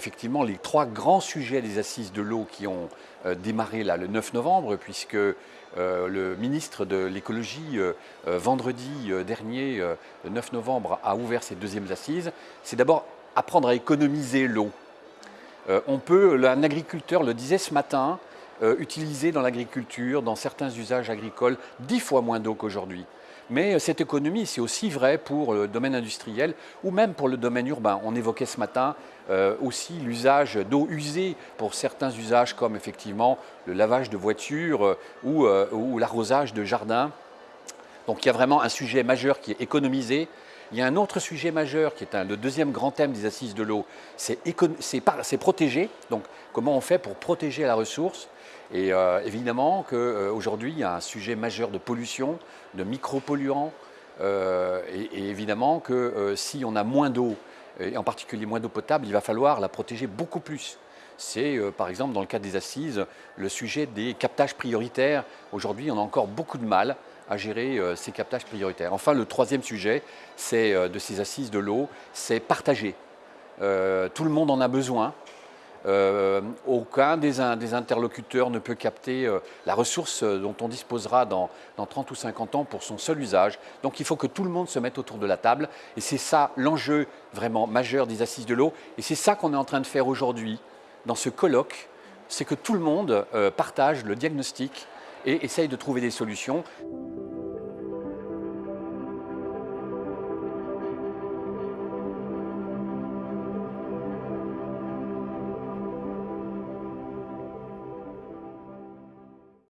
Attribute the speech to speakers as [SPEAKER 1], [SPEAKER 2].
[SPEAKER 1] Effectivement, les trois grands sujets des assises de l'eau qui ont euh, démarré là, le 9 novembre, puisque euh, le ministre de l'écologie, euh, vendredi dernier, le 9 novembre, a ouvert ses deuxièmes assises, c'est d'abord apprendre à économiser l'eau. on peut, un agriculteur le disait ce matin, utiliser dans l'agriculture, dans certains usages agricoles, dix fois moins d'eau qu'aujourd'hui. Mais cette économie, c'est aussi vrai pour le domaine industriel ou même pour le domaine urbain. On évoquait ce matin euh, aussi l'usage d'eau usée pour certains usages comme effectivement le lavage de voitures euh, euh, ou, l'arrosage de jardins. Donc il y a vraiment un sujet majeur qui est économisé. Il y a un autre sujet majeur qui est le deuxième grand thème des assises de l'eau, c'est protéger. Donc comment on fait pour protéger la ressource? Et euh, évidemment qu'aujourd'hui, il y a un sujet majeur de pollution, de micropolluants, euh, et, évidemment que euh, si on a moins d'eau, et en particulier moins d'eau potable, il va falloir la protéger beaucoup plus. C'est par exemple dans le cas des assises, le sujet des captages prioritaires. Aujourd'hui, on a encore beaucoup de mal à gérer ces captages prioritaires. Enfin, le troisième sujet c'est de ces assises de l'eau, c'est partager. tout le monde en a besoin, euh, aucun des, interlocuteurs ne peut capter euh, la ressource euh, dont on disposera dans, 30 ou 50 ans pour son seul usage. Donc il faut que tout le monde se mette autour de la table. Et c'est ça l'enjeu vraiment majeur des assises de l'eau. Et c'est ça qu'on est en train de faire aujourd'hui dans ce colloque. C'est que tout le monde partage le diagnostic et essaye de trouver des solutions.